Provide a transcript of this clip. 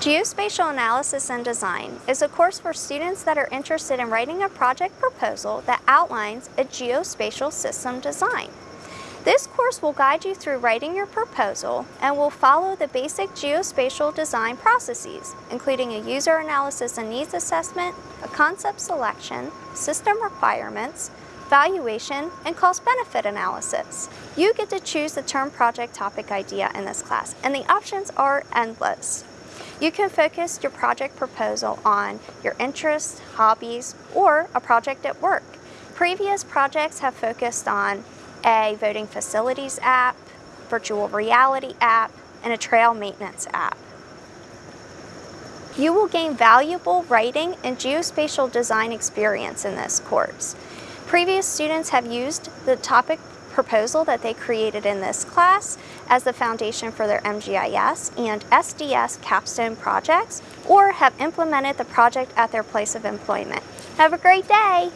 Geospatial Analysis and Design is a course for students that are interested in writing a project proposal that outlines a geospatial system design. This course will guide you through writing your proposal and will follow the basic geospatial design processes, including a user analysis and needs assessment, a concept selection, system requirements, valuation, and cost-benefit analysis. You get to choose the term project topic idea in this class, and the options are endless. You can focus your project proposal on your interests, hobbies, or a project at work. Previous projects have focused on a voting facilities app, virtual reality app, and a trail maintenance app. You will gain valuable writing and geospatial design experience in this course. Previous students have used the topic proposal that they created in this class as the foundation for their MGIS and SDS capstone projects or have implemented the project at their place of employment. Have a great day!